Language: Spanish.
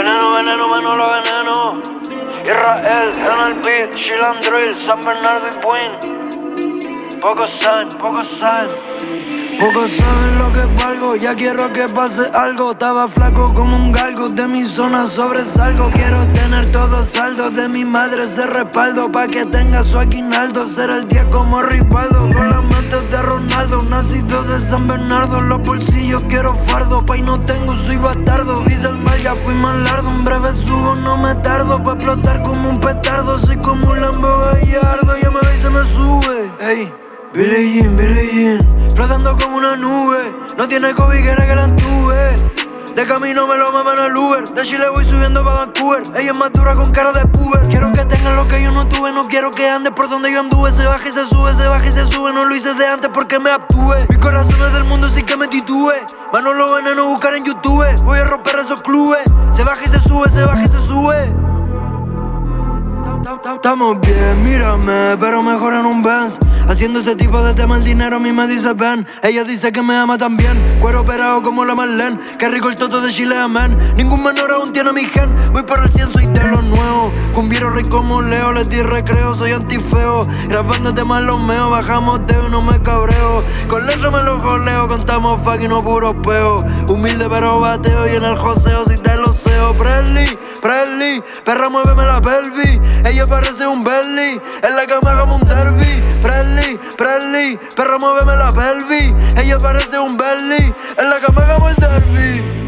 Veneno, veneno, Manolo, veneno. Israel, en el beat, Shilan Drill, San Bernardo y Queen. Poco saben, poco saben. Pocos saben lo que valgo, ya quiero que pase algo. Estaba flaco como un galgo, de mi zona sobresalgo. Quiero tener todo saldo, de mi madre ese respaldo. Pa' que tenga su aguinaldo, ser el día como Rivaldo. Con las mentes de Ronaldo, nacido de San Bernardo. Los bolsillos quiero fardo, pa' y no tengo, soy bastardo. Vise el mal, ya fui más largo, en breve subo, no me tardo. Pa' explotar como un petardo, soy como un Lambo Gallardo. Ya me ve y se me sube, ey Billie Jean, Billie Jean Flotando como una nube. No tiene COVID, quiere que la entube. De camino me lo maman al Uber. De Chile voy subiendo pa' Vancouver. Ella es más dura con cara de puber. Quiero que tengan lo que yo no tuve. No quiero que ande por donde yo anduve. Se baja y se sube, se baja y se sube. No lo hice de antes porque me abtuve. Mi corazón es del mundo sin que me titube. Mano lo veneno buscar en YouTube. Voy a romper esos clubes. Se baja y se sube, se baja y se sube Estamos bien, mírame, pero mejor en un Benz. Haciendo ese tipo de tema el dinero a mí me dice ven Ella dice que me ama también. Cuero operado como la Marlene. Qué rico el toto de Chile, amén. Ningún menor aún tiene mi gen. Voy por el 100, soy de los nuevos Cumbiero rey como Leo, les di recreo Soy antifeo, grabando temas los meos Bajamos de no me cabreo. Con letra me lo joleo Contamos fucking no puro peo. Humilde pero bateo Y en el joseo si te lo seo Perra muéveme la pelvis. Ella parece un Bentley. En la cama hagamos un derby. Presley, Presley Perra muéveme la pelvis. Ella parece un Bentley. En la cama hagamos el derby